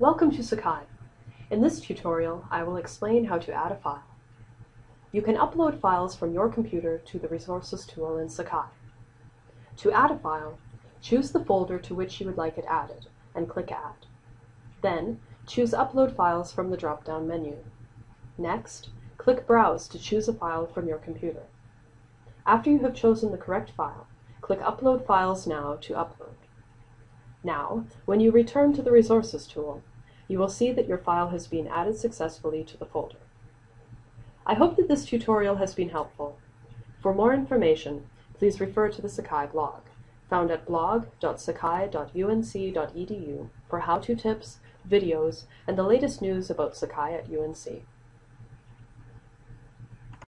Welcome to Sakai. In this tutorial, I will explain how to add a file. You can upload files from your computer to the Resources tool in Sakai. To add a file, choose the folder to which you would like it added, and click Add. Then, choose Upload Files from the drop-down menu. Next, click Browse to choose a file from your computer. After you have chosen the correct file, click Upload Files Now to upload. Now, when you return to the Resources tool, you will see that your file has been added successfully to the folder. I hope that this tutorial has been helpful. For more information, please refer to the Sakai blog, found at blog.sakai.unc.edu for how-to tips, videos, and the latest news about Sakai at UNC.